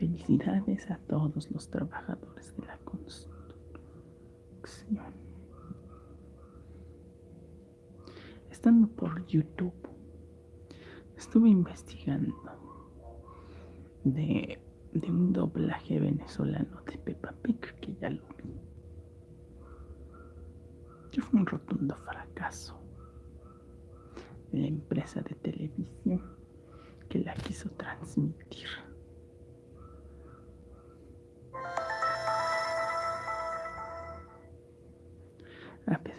Felicidades a todos los trabajadores de la construcción. Estando por YouTube, estuve investigando de, de un doblaje venezolano de Peppa Pig que ya lo vi. Que fue un rotundo fracaso de la empresa de televisión que la quiso transmitir.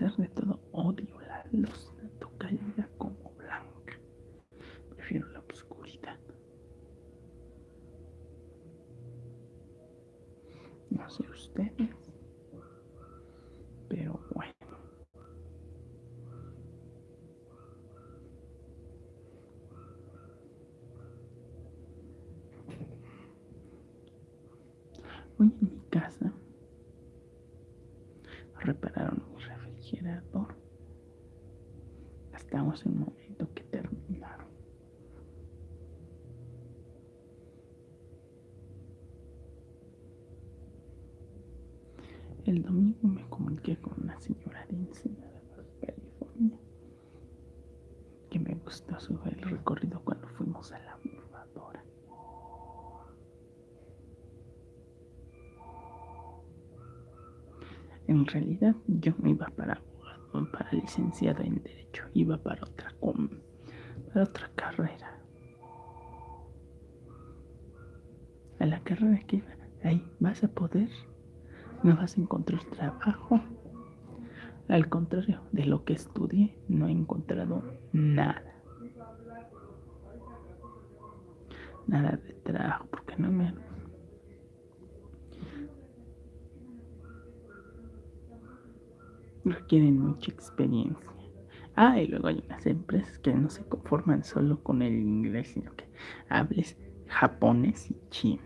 De todo, odio la luz tanto cálida como blanca. Prefiero la oscuridad. No sé ustedes, pero bueno en mi casa repararon mi refrigerador. En un momento que terminaron. El domingo me comuniqué con una señora de Ensenada, California, que me gustó su el recorrido cuando fuimos a la movadora. En realidad yo no iba para para licenciado en Derecho, iba para otra, para otra carrera. A la carrera que iba, ahí vas a poder, no vas a encontrar trabajo. Al contrario de lo que estudié, no he encontrado nada. Nada de trabajo, porque no me requieren mucha experiencia. Ah, y luego hay unas empresas que no se conforman solo con el inglés, sino que hables japonés y chino.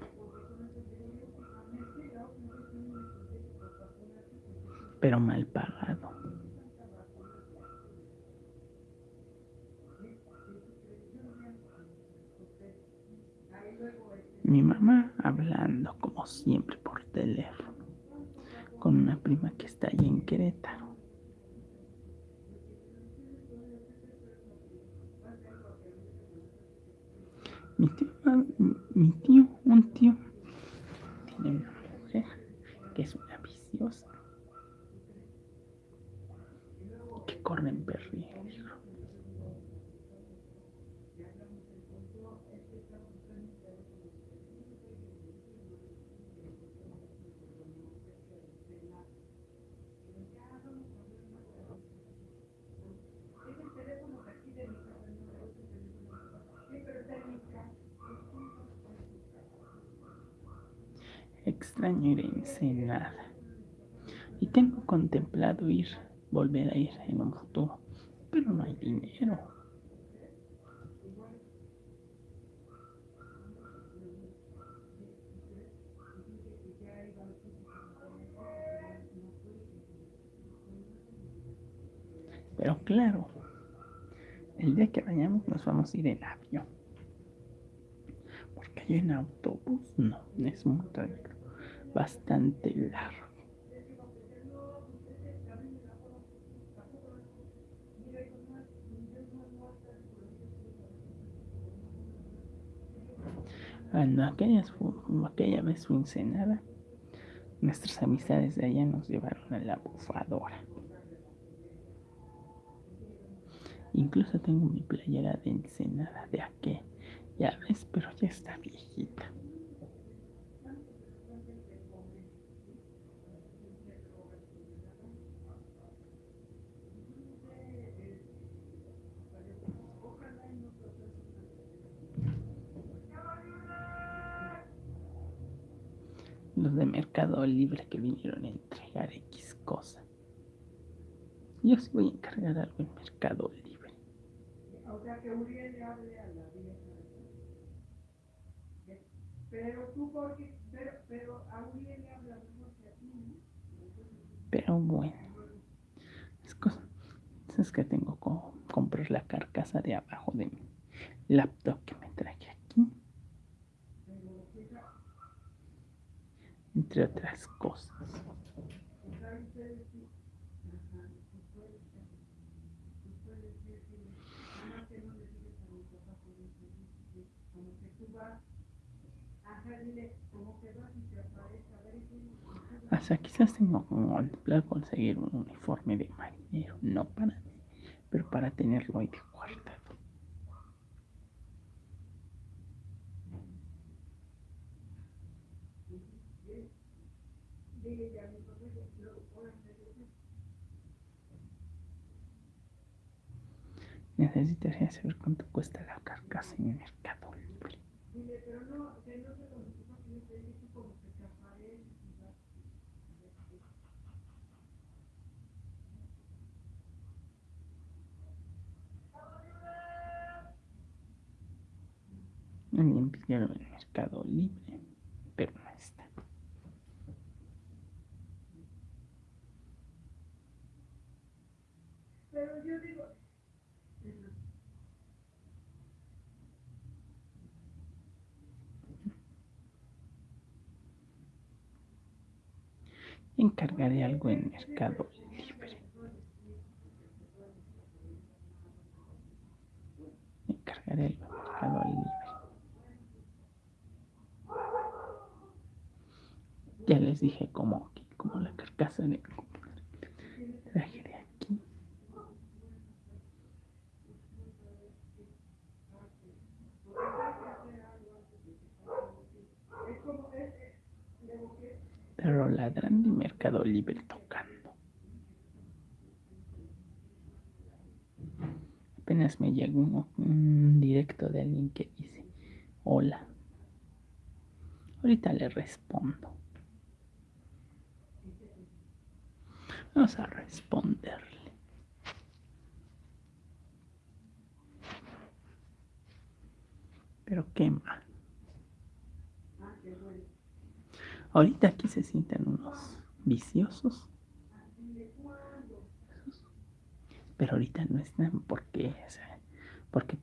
Pero mal pagado. Mi mamá hablando como siempre por teléfono con una prima que está allí en Querétaro. Mi tío, mi tío, un tío, tiene una mujer que es una viciosa, que corre en peligro. Extraño ir a Ensenada. Y tengo contemplado ir, volver a ir en un futuro, pero no hay dinero. Pero claro, el día que vayamos nos vamos a ir en avión. Porque yo en autobús no, es muy bastante largo. Cuando aquella, aquella vez fue Ensenada, nuestras amistades de allá nos llevaron a la bufadora. Incluso tengo mi playera de Ensenada de aquella vez, pero ya está viejita. Los de Mercado Libre que vinieron a entregar X cosa. Yo sí voy a encargar algo en Mercado Libre. O sea que Uriel le hable a la vieja. Pero tú porque, pero, pero a Uriel le habla mejor que a ti, ¿no? Pero bueno, es cosa, es que tengo que comprar la carcasa de abajo de mi laptop que me traje aquí. Entre otras cosas. Hasta quizás tengo como conseguir un uniforme de marinero, no para mí, pero para tenerlo ahí de guardado. Necesitaría saber cuánto cuesta la carcasa en el mercado libre. Alguien pidió en el mercado libre, pero no está. Pero encargaré algo en Mercado Libre. Encargaré algo en Mercado Libre. Ya les dije como, como la carcasa de traje de aquí. Pero ladrando y Mercado Libre tocando. Apenas me llegó un directo de alguien que dice, hola. Ahorita le respondo. Vamos a responderle. Pero qué mal. Ahorita aquí se sienten unos viciosos. Pero ahorita no están porque, porque,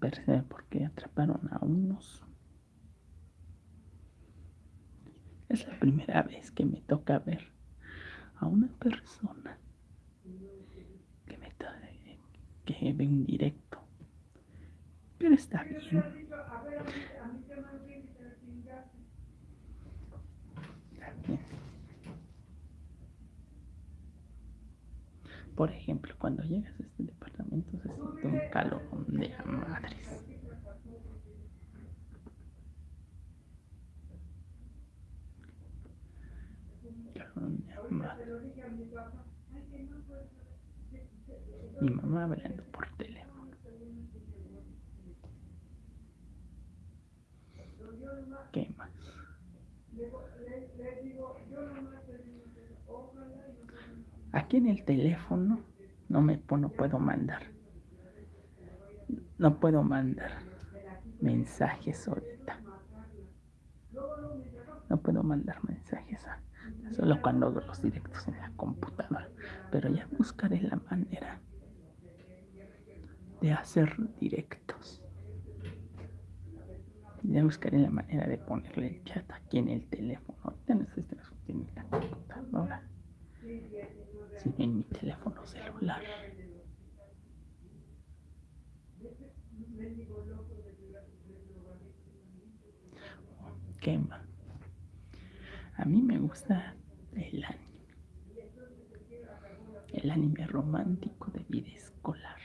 porque atraparon a unos. Es la primera vez que me toca ver a una persona que me que ve un directo. Pero está bien. Por ejemplo, cuando llegas a este departamento se siente un calor de madres. Mi mamá hablando por teléfono. ¿Qué más? Aquí en el teléfono no me no puedo mandar. No puedo mandar mensajes ahorita. No puedo mandar mensajes a solo cuando hago los directos en la computadora. Pero ya buscaré la manera de hacer directos. Ya buscaré la manera de ponerle el chat aquí en el teléfono. Ahorita no estoy la computadora, en mi teléfono celular. ¿Qué más? A mí me gusta el anime. El anime romántico de vida escolar.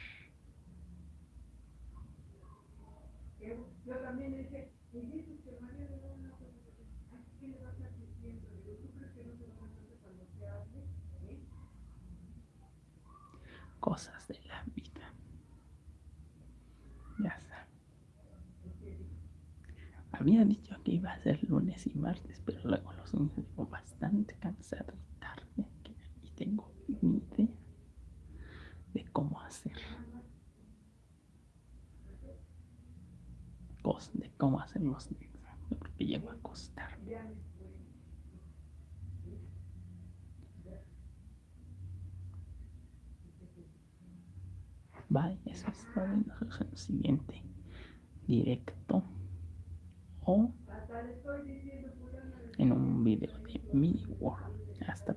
Cosas de la vida. Ya está. Había dicho que iba a ser lunes y martes, pero luego los lunes bastante cansado y tarde y tengo ni idea de cómo hacer. De cómo hacer los porque llego a acostarme. Vale, eso es todo. Nos en el siguiente directo o en un video de Mini World. Hasta